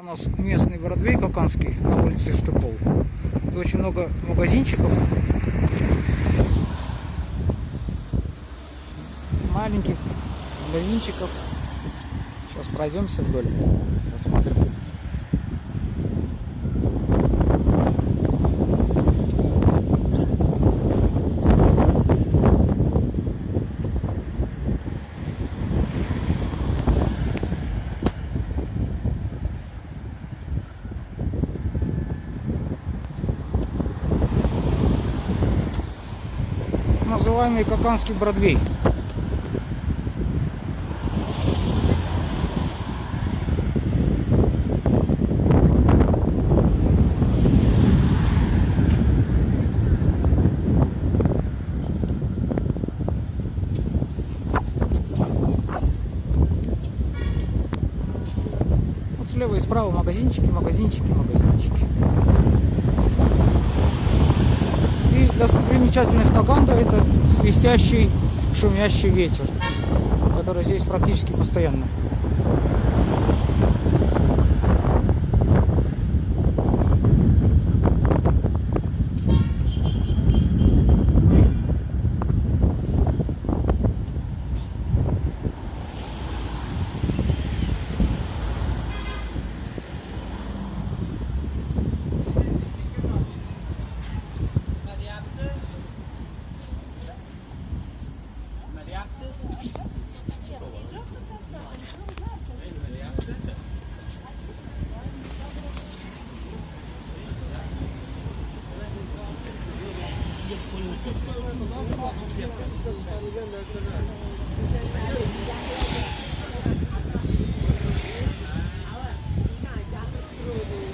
У нас местный Бродвей Коканский на улице Стыков. Тут очень много магазинчиков. Маленьких магазинчиков. Сейчас пройдемся вдоль, посмотрим. Называемый Коканский Бродвей. Вот слева и справа магазинчики, магазинчики, магазинчики. Достопримечательность Каганда это свистящий, шумящий ветер, который здесь практически постоянно.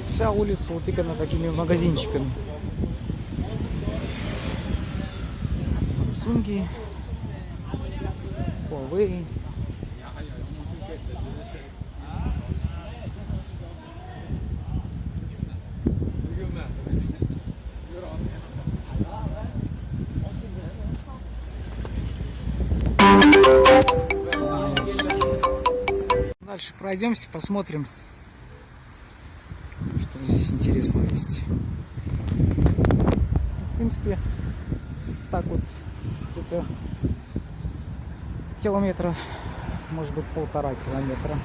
Вся улица утыкана такими магазинчиками. Samsung, Huawei. Дальше пройдемся, посмотрим, что здесь интересного есть. В принципе, так вот где-то километра, может быть полтора километра.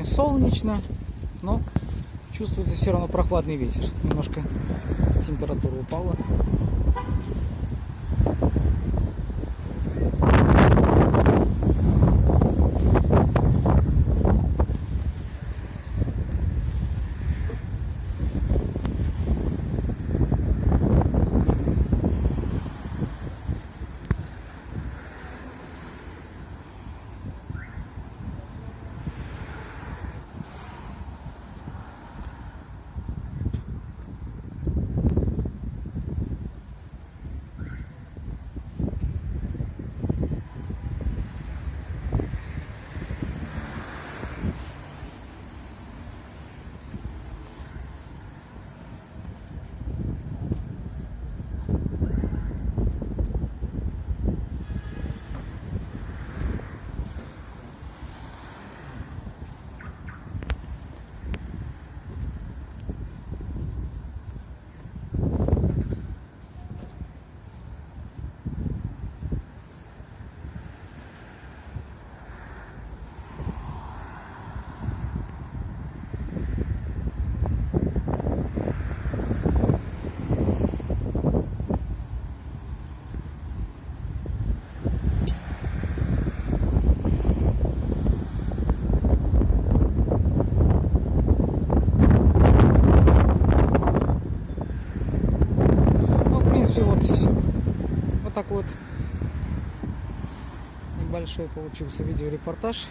Сегодня солнечно, но чувствуется все равно прохладный ветер. Немножко температура упала. большой получился видеорепортаж.